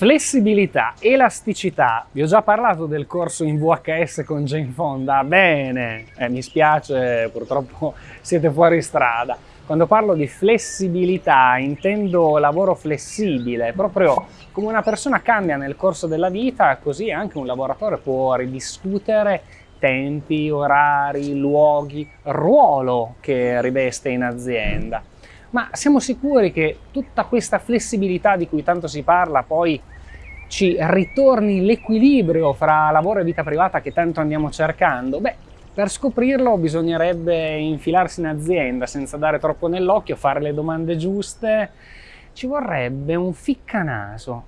Flessibilità, elasticità, vi ho già parlato del corso in VHS con Jane Fonda, bene, eh, mi spiace, purtroppo siete fuori strada. Quando parlo di flessibilità intendo lavoro flessibile, proprio come una persona cambia nel corso della vita, così anche un lavoratore può ridiscutere tempi, orari, luoghi, ruolo che riveste in azienda. Ma siamo sicuri che tutta questa flessibilità di cui tanto si parla poi ci ritorni l'equilibrio fra lavoro e vita privata che tanto andiamo cercando? Beh, per scoprirlo bisognerebbe infilarsi in azienda senza dare troppo nell'occhio, fare le domande giuste. Ci vorrebbe un ficcanaso.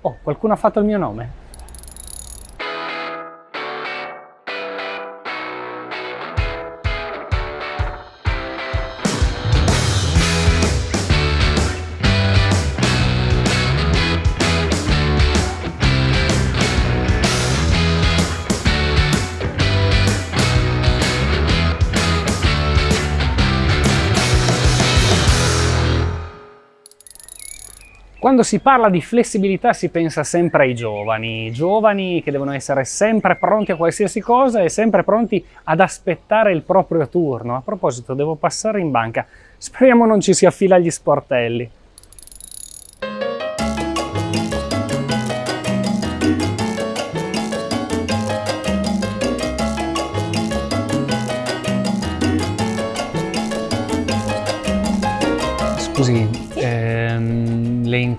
Oh, qualcuno ha fatto il mio nome? Quando si parla di flessibilità si pensa sempre ai giovani, giovani che devono essere sempre pronti a qualsiasi cosa e sempre pronti ad aspettare il proprio turno. A proposito, devo passare in banca, speriamo non ci si affila agli sportelli.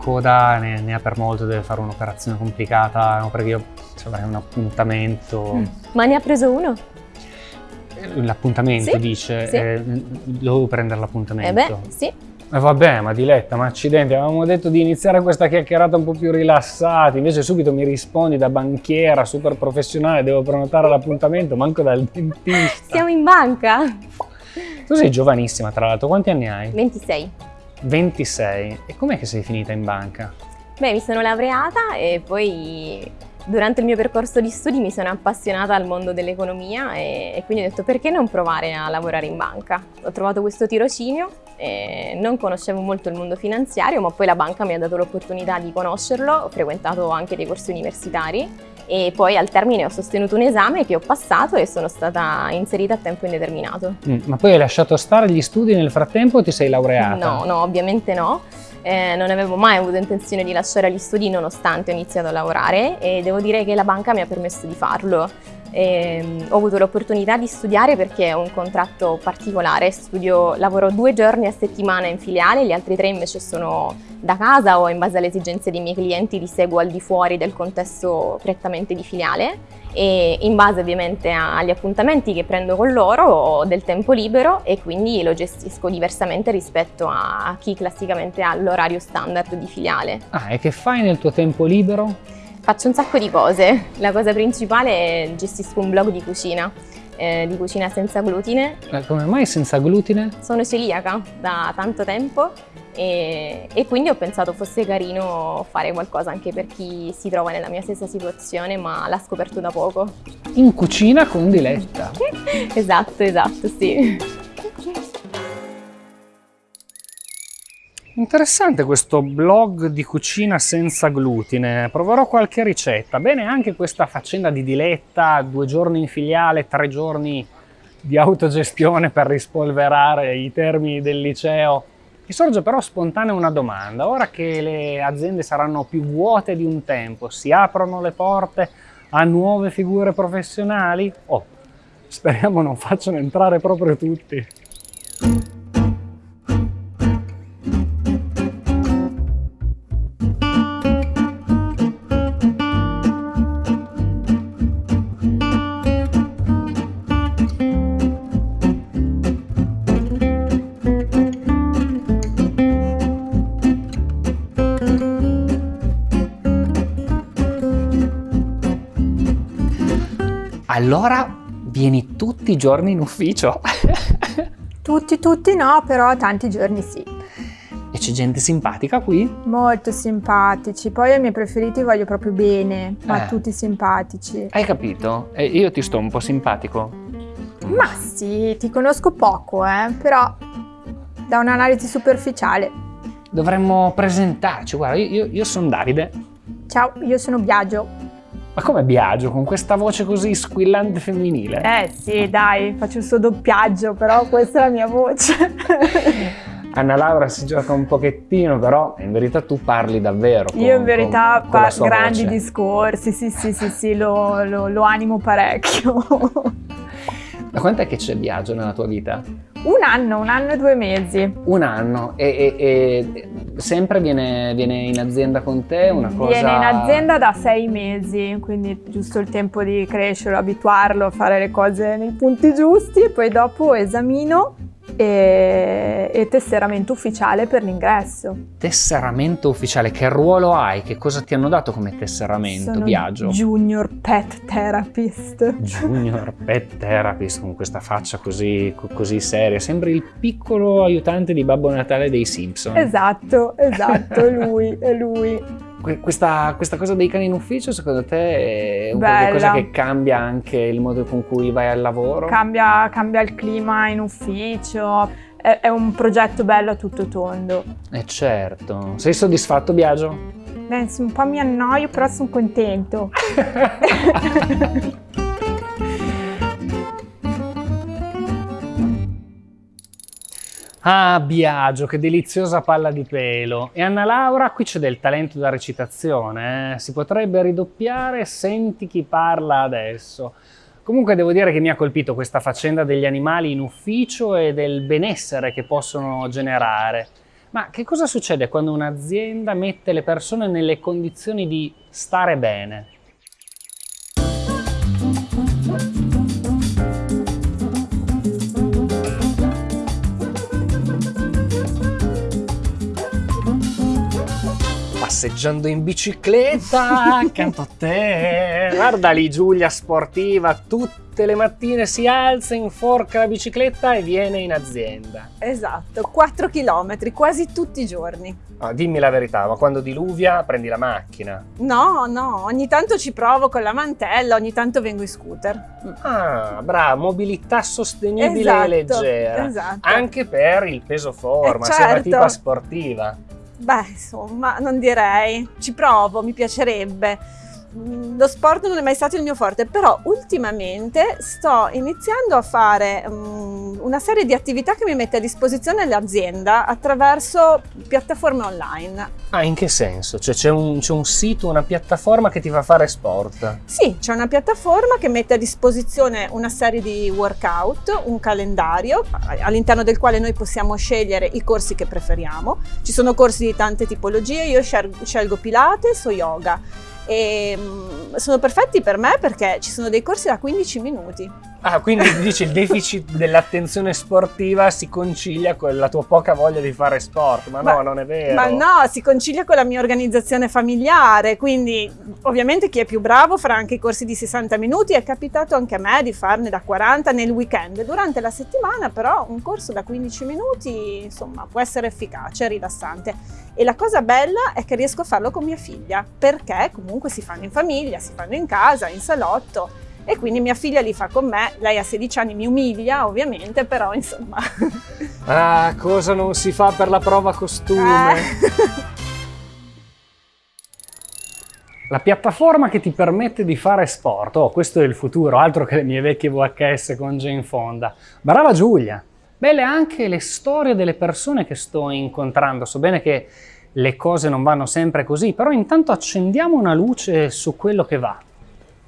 Coda ne, ne, ha per molto, deve fare un'operazione complicata, no? perché io avrei un appuntamento. Mm. Ma ne ha preso uno? Eh, l'appuntamento sì? dice, sì. Eh, dovevo prendere l'appuntamento. Eh beh, sì. Ma vabbè, ma Diletta, ma accidenti, avevamo detto di iniziare questa chiacchierata un po' più rilassati, invece subito mi rispondi da banchiera, super professionale, devo prenotare l'appuntamento, manco dal dentista. Siamo in banca. Tu sei giovanissima, tra l'altro, quanti anni hai? 26. 26. E com'è che sei finita in banca? Beh, mi sono laureata e poi durante il mio percorso di studi mi sono appassionata al mondo dell'economia e, e, quindi ho detto perché non provare a lavorare in banca. Ho trovato questo tirocinio, non conoscevo molto il mondo finanziario ma poi la banca mi ha dato l'opportunità di conoscerlo, ho frequentato anche dei corsi universitari e poi al termine ho sostenuto un esame che ho passato e sono stata inserita a tempo indeterminato. Mm, ma poi hai lasciato stare gli studi nel frattempo o ti sei laureata? No, no, ovviamente no. Eh, non avevo mai avuto intenzione di lasciare gli studi nonostante ho iniziato a lavorare e devo dire che la banca mi ha permesso di farlo. E, ehm, ho avuto l'opportunità di studiare perché è un contratto particolare, Studio, lavoro due giorni a settimana in filiale, gli altri tre invece sono da casa o in base alle esigenze dei miei clienti li seguo al di fuori del contesto prettamente di filiale e in base ovviamente agli appuntamenti che prendo con loro ho del tempo libero e quindi lo gestisco diversamente rispetto a chi classicamente ha l'orario standard di filiale. Ah, e che fai nel tuo tempo libero? Faccio un sacco di cose. La cosa principale è gestisco un blog di cucina, eh, di cucina senza glutine. Eh, come mai senza glutine? Sono celiaca da tanto tempo e, e, quindi ho pensato fosse carino fare qualcosa anche per chi si trova nella mia stessa situazione ma l'ha scoperto da poco. In cucina con Diletta. esatto, esatto, sì. Interessante questo blog di cucina senza glutine, proverò qualche ricetta. Bene anche questa faccenda di Diletta, due giorni in filiale, tre giorni di autogestione per rispolverare i termini del liceo. Mi sorge però spontanea una domanda, ora che le aziende saranno più vuote di un tempo, si aprono le porte a nuove figure professionali? Oh, speriamo non facciano entrare proprio tutti. Allora vieni tutti i giorni in ufficio? tutti, tutti no, però tanti giorni sì. E c'è gente simpatica qui? Molto simpatici, poi ai miei preferiti voglio proprio bene, ma eh. tutti simpatici. Hai capito? E io ti sto un po' simpatico? Ma sì, ti conosco poco, eh, però da un'analisi superficiale. Dovremmo presentarci, guarda, io, io sono Davide. Ciao, io sono Biagio. Ma come Biagio, con questa voce così squillante femminile? Eh sì, dai, faccio il suo doppiaggio, però questa è la mia voce. Anna Laura si gioca un pochettino, però in verità tu parli davvero. Con, Io in verità con, con fa grandi voce. discorsi, sì sì sì sì, lo, lo, lo animo parecchio. Da quant'è che c'è Biagio nella tua vita? Un anno, un anno e due mesi. Un anno e, e- e sempre viene, viene in azienda con te una cosa... Viene in azienda da sei mesi, quindi giusto il tempo di crescere, abituarlo a fare le cose nei punti giusti e poi dopo esamino e, e tesseramento ufficiale per l'ingresso. Tesseramento ufficiale, che ruolo hai? Che cosa ti hanno dato come tesseramento, Sono Biagio? Junior Pet Therapist. Junior Pet Therapist con questa faccia così, co- così seria, sembra il piccolo aiutante di Babbo Natale dei Simpson. Esatto, esatto, è lui, è lui. Que- Questa, questa cosa dei cani in ufficio secondo te è un Bella. qualcosa che cambia anche il modo con cui vai al lavoro? Cambia, cambia il clima in ufficio, è, è un progetto bello a tutto tondo. Eh certo. Sei soddisfatto Biagio? Beh, un po' mi annoio, però sono contento. Ah, Biagio, che deliziosa palla di pelo. E Anna Laura, qui c'è del talento da recitazione, eh? si potrebbe ridoppiare, senti chi parla adesso. Comunque devo dire che mi ha colpito questa faccenda degli animali in ufficio e del benessere che possono generare. Ma che cosa succede quando un'azienda mette le persone nelle condizioni di stare bene? Passeggiando in bicicletta accanto a te. Guarda lì Giulia sportiva, tutte le mattine si alza, inforca la bicicletta e viene in azienda. Esatto, 4 km quasi tutti i giorni. Ah, dimmi la verità, ma quando diluvia prendi la macchina. No, no, ogni tanto ci provo con la mantella, ogni tanto vengo in scooter. Ah, brava, mobilità sostenibile Esatto, e leggera. esatto. Anche per il peso forma, Eh, sei una certo. tipa sportiva. Beh, insomma, non direi. Ci provo, mi piacerebbe. Lo sport non è mai stato il mio forte, però ultimamente sto iniziando a fare mm, una serie di attività che mi mette a disposizione l'azienda attraverso piattaforme online. Ah, in che senso? Cioè c'è un, un sito, una piattaforma che ti fa fare sport? Sì, c'è una piattaforma che mette a disposizione una serie di workout, un calendario all'interno del quale noi possiamo scegliere i corsi che preferiamo. Ci sono corsi di tante tipologie, io scel- scelgo Pilates o yoga e mm, sono perfetti per me perché ci sono dei corsi da 15 minuti. Ah, quindi dici il deficit dell'attenzione sportiva si concilia con la tua poca voglia di fare sport, ma no, Ma- non è vero. Ma no, si concilia con la mia organizzazione familiare, quindi ovviamente chi è più bravo farà anche i corsi di 60 minuti, è capitato anche a me di farne da 40 nel weekend. Durante la settimana però un corso da 15 minuti insomma può essere efficace, rilassante e la cosa bella è che riesco a farlo con mia figlia perché comunque si fanno in famiglia, si fanno in casa, in salotto e quindi mia figlia li fa con me, lei ha 16 anni, mi umilia ovviamente, però insomma... Ah, cosa non si fa per la prova costume? Eh. La piattaforma che ti permette di fare sport, oh, questo è il futuro, altro che le mie vecchie VHS con Jane Fonda. Brava Giulia! Belle anche le storie delle persone che sto incontrando. So bene che le cose non vanno sempre così, però intanto accendiamo una luce su quello che va.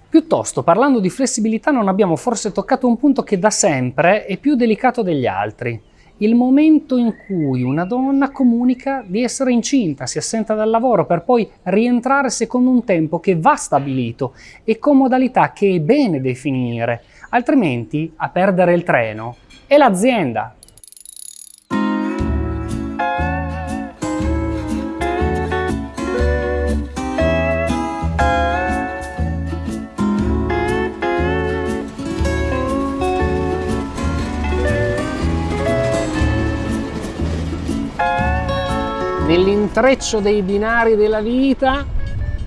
Piuttosto, parlando di flessibilità, non abbiamo forse toccato un punto che da sempre è più delicato degli altri. Il momento in cui una donna comunica di essere incinta, si assenta dal lavoro per poi rientrare secondo un tempo che va stabilito e con modalità che è bene definire, altrimenti a perdere il treno è l'azienda. Nell'intreccio dei binari della vita,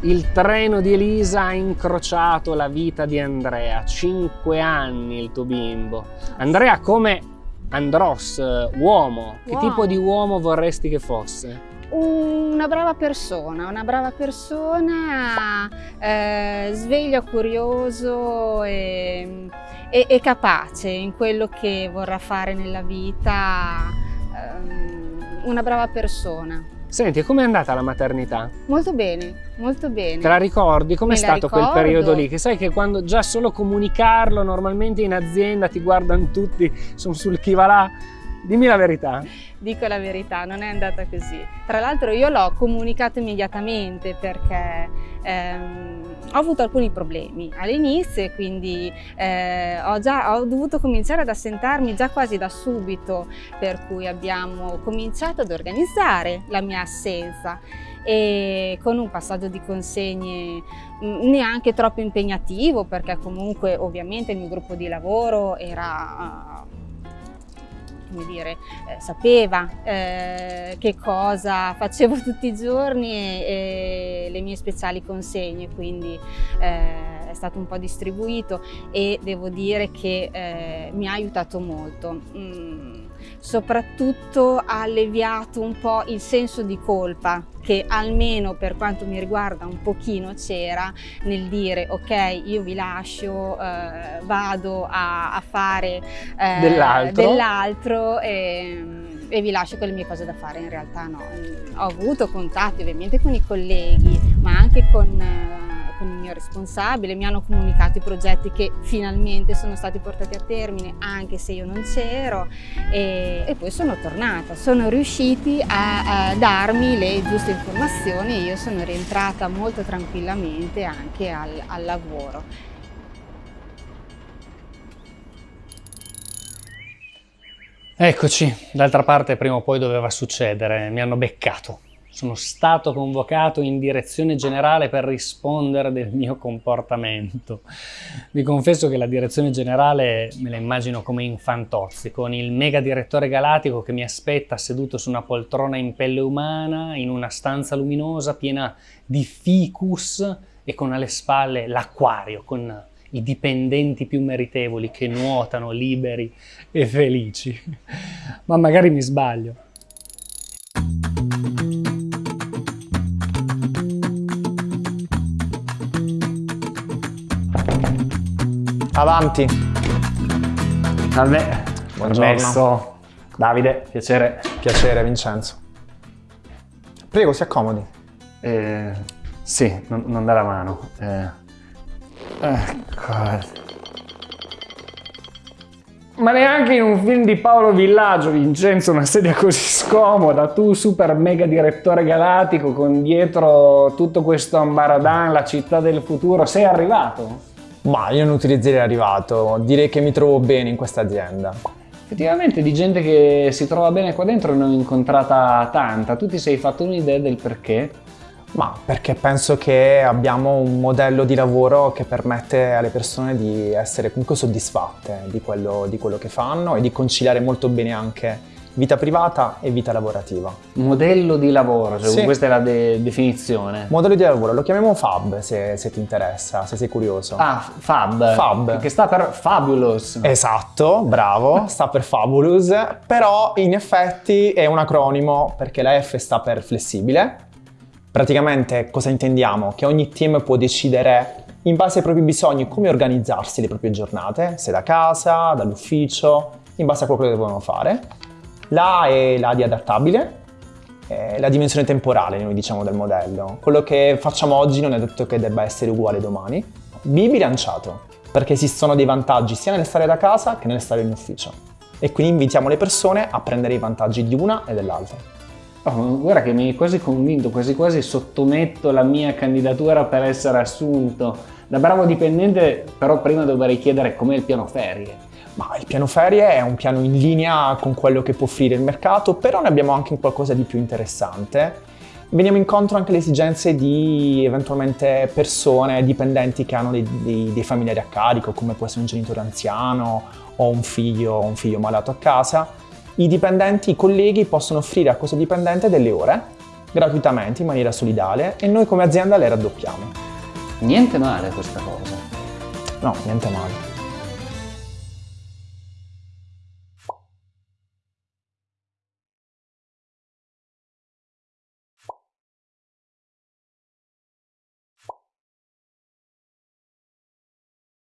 il treno di Elisa ha incrociato la vita di Andrea. Cinque anni il tuo bimbo. Andrea come Andros, eh, uomo. Che Uomo. tipo di uomo vorresti che fosse? una brava persona, una brava persona, eh, sveglio, curioso e, e, e, capace in quello che vorrà fare nella vita, eh, una brava persona. Senti, com'è andata la maternità? Molto bene, molto bene. Te la ricordi? Com'è stato quel periodo lì? Che sai che quando già solo comunicarlo, normalmente in azienda ti guardano tutti, sono sul chi va là. Dimmi la verità. Dico la verità, non è andata così. Tra l'altro io l'ho comunicato immediatamente perché ehm, ho avuto alcuni problemi all'inizio e quindi eh, ho, già, ho dovuto cominciare ad assentarmi già quasi da subito, per cui abbiamo cominciato ad organizzare la mia assenza e con un passaggio di consegne mm, neanche troppo impegnativo perché comunque ovviamente il mio gruppo di lavoro era come dire, eh, sapeva eh, che cosa facevo tutti i giorni e, e le mie speciali consegne, quindi eh, è stato un po' distribuito e devo dire che eh, mi ha aiutato molto. Mm soprattutto ha alleviato un po' il senso di colpa che almeno per quanto mi riguarda un pochino c'era nel dire ok io vi lascio, eh, vado a, a fare eh, dell'altro dell e, e, vi lascio con le mie cose da fare, in realtà no. Ho avuto contatti ovviamente con i colleghi ma anche con eh, con il mio responsabile, mi hanno comunicato i progetti che finalmente sono stati portati a termine anche se io non c'ero e, e, poi sono tornata, sono riusciti a, a, darmi le giuste informazioni e io sono rientrata molto tranquillamente anche al, al lavoro. Eccoci, d'altra parte prima o poi doveva succedere, mi hanno beccato. Sono stato convocato in direzione generale per rispondere del mio comportamento. Vi confesso che la direzione generale me la immagino come in Fantozzi, con il mega direttore galattico che mi aspetta seduto su una poltrona in pelle umana, in una stanza luminosa piena di ficus e con alle spalle l'acquario, con i dipendenti più meritevoli che nuotano liberi e felici. Ma magari mi sbaglio. Avanti. Salve. Buongiorno. Permesso. Davide, piacere. Piacere, Vincenzo. Prego, si accomodi. Eh, sì, non, non dà la mano. Eh. Ecco. Ma neanche in un film di Paolo Villaggio, Vincenzo, una sedia così scomoda, tu super mega direttore galattico con dietro tutto questo ambaradan, la città del futuro, sei arrivato? Ma io non utilizzerei arrivato, direi che mi trovo bene in questa azienda. Effettivamente di gente che si trova bene qua dentro ne ho incontrata tanta, tu ti sei fatto un'idea del perché? Ma perché penso che abbiamo un modello di lavoro che permette alle persone di essere comunque soddisfatte di quello, di quello che fanno e di conciliare molto bene anche vita privata e vita lavorativa. Modello di lavoro, cioè sì. questa è la de definizione. Modello di lavoro, lo chiamiamo FAB se, se, ti interessa, se sei curioso. Ah, FAB. FAB. Che sta per Fabulous. Esatto, bravo, sta per Fabulous, però in effetti è un acronimo perché la F sta per flessibile. Praticamente cosa intendiamo? Che ogni team può decidere in base ai propri bisogni come organizzarsi le proprie giornate, se da casa, dall'ufficio, in base a quello che devono fare la è la di adattabile, la dimensione temporale noi diciamo del modello. Quello che facciamo oggi non è detto che debba essere uguale domani. B bilanciato, perché esistono dei vantaggi sia nel stare da casa che nel stare in ufficio. E quindi invitiamo le persone a prendere i vantaggi di una e dell'altra. Oh, guarda che mi hai quasi convinto, quasi quasi sottometto la mia candidatura per essere assunto. Da bravo dipendente però prima dovrei chiedere com'è il piano ferie. Ma il piano ferie è un piano in linea con quello che può offrire il mercato, però ne abbiamo anche qualcosa di più interessante. Veniamo incontro anche alle esigenze di eventualmente persone dipendenti che hanno dei, dei, dei familiari a carico, come può essere un genitore anziano o un figlio, un figlio malato a casa. I dipendenti, i colleghi possono offrire a questo dipendente delle ore gratuitamente in maniera solidale e noi come azienda le raddoppiamo. Niente male questa cosa. No, niente male.